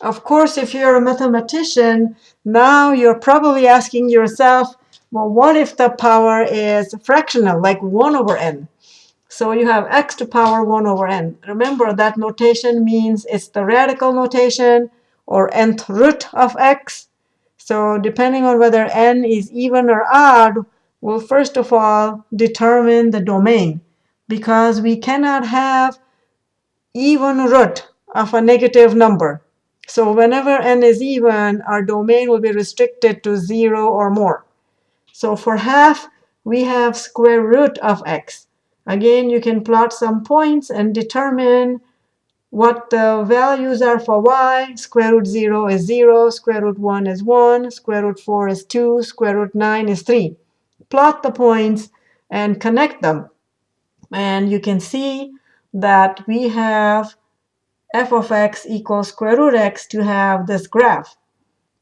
Of course, if you're a mathematician, now you're probably asking yourself, well, what if the power is fractional, like 1 over n? So you have x to power 1 over n. Remember that notation means it's the radical notation or nth root of x. So depending on whether n is even or odd, we'll first of all determine the domain because we cannot have even root of a negative number. So whenever n is even, our domain will be restricted to 0 or more. So for half, we have square root of x. Again, you can plot some points and determine what the values are for y. Square root 0 is 0, square root 1 is 1, square root 4 is 2, square root 9 is 3. Plot the points and connect them. And you can see that we have f of x equals square root x to have this graph.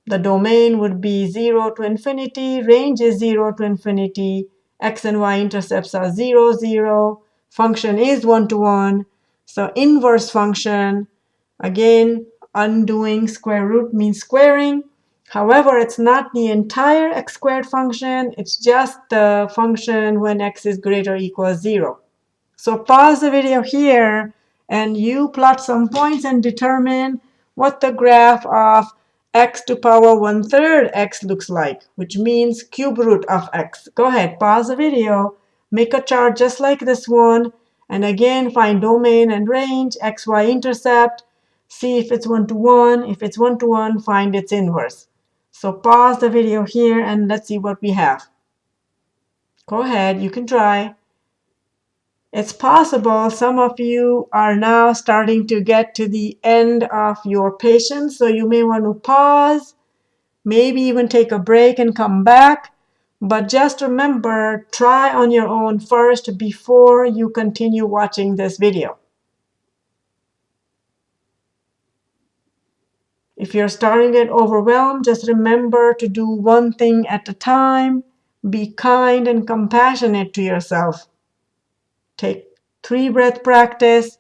The domain would be 0 to infinity, range is 0 to infinity, x and y intercepts are 0, 0, function is 1 to 1. So inverse function, again, undoing square root means squaring. However, it's not the entire x squared function. It's just the function when x is greater or equals 0. So pause the video here and you plot some points and determine what the graph of x to power one third x looks like, which means cube root of x. Go ahead, pause the video, make a chart just like this one, and again find domain and range, x, y intercept, see if it's one to one. If it's one to one, find its inverse. So pause the video here and let's see what we have. Go ahead, you can try. It's possible some of you are now starting to get to the end of your patience, so you may want to pause, maybe even take a break and come back. But just remember, try on your own first before you continue watching this video. If you're starting to get overwhelmed, just remember to do one thing at a time. Be kind and compassionate to yourself. Take three breath practice.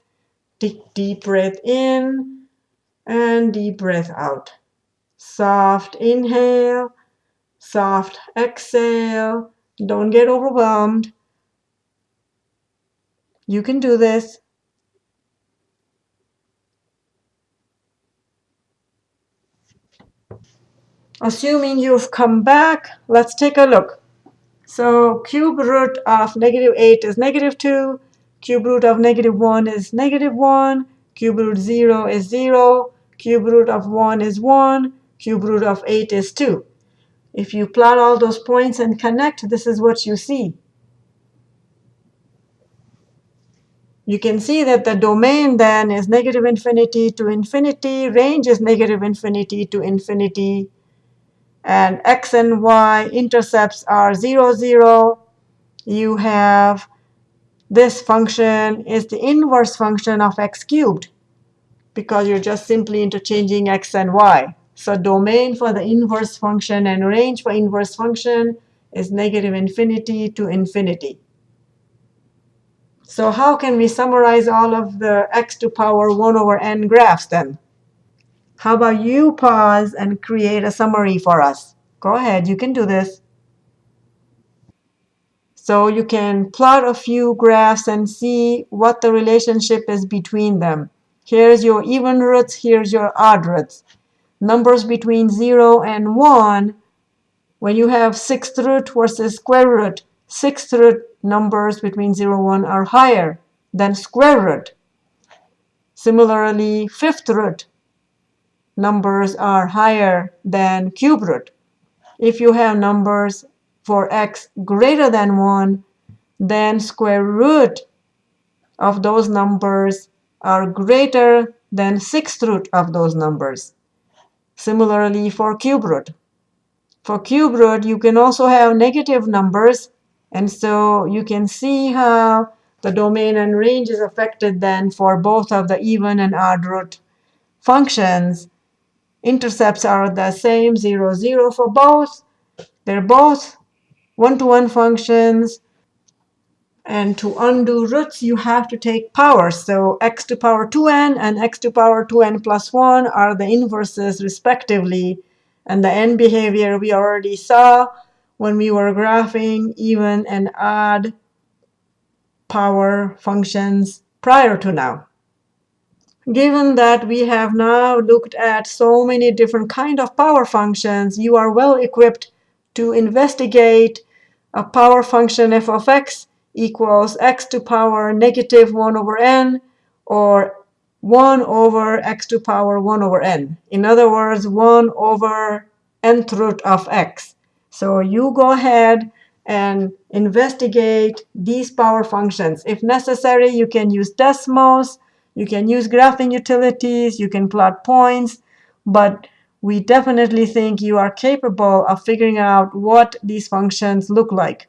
Take deep breath in and deep breath out. Soft inhale, soft exhale. Don't get overwhelmed. You can do this. Assuming you've come back, let's take a look. So cube root of negative 8 is negative 2. Cube root of negative 1 is negative 1. Cube root 0 is 0. Cube root of 1 is 1. Cube root of 8 is 2. If you plot all those points and connect, this is what you see. You can see that the domain then is negative infinity to infinity. Range is negative infinity to infinity and x and y intercepts are 0, 0. You have this function is the inverse function of x cubed because you're just simply interchanging x and y. So domain for the inverse function and range for inverse function is negative infinity to infinity. So how can we summarize all of the x to power 1 over n graphs then? How about you pause and create a summary for us? Go ahead, you can do this. So you can plot a few graphs and see what the relationship is between them. Here's your even roots, here's your odd roots. Numbers between 0 and 1, when you have sixth root versus square root, sixth root numbers between 0 and 1 are higher than square root. Similarly, fifth root numbers are higher than cube root. If you have numbers for x greater than 1, then square root of those numbers are greater than sixth root of those numbers. Similarly for cube root. For cube root, you can also have negative numbers, and so you can see how the domain and range is affected then for both of the even and odd root functions Intercepts are the same, 0, 0 for both. They're both one-to-one -one functions. And to undo roots, you have to take powers. So x to power 2n and x to power 2n plus 1 are the inverses respectively. And the end behavior we already saw when we were graphing even and odd power functions prior to now. Given that we have now looked at so many different kind of power functions, you are well equipped to investigate a power function f of x equals x to power negative 1 over n, or 1 over x to power 1 over n. In other words, 1 over nth root of x. So you go ahead and investigate these power functions. If necessary, you can use Desmos, you can use graphing utilities, you can plot points, but we definitely think you are capable of figuring out what these functions look like.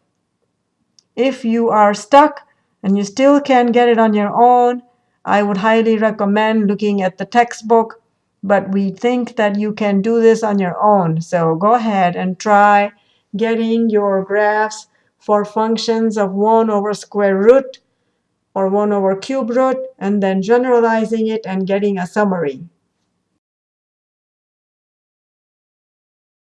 If you are stuck and you still can't get it on your own, I would highly recommend looking at the textbook. But we think that you can do this on your own. So go ahead and try getting your graphs for functions of 1 over square root or 1 over cube root, and then generalizing it and getting a summary.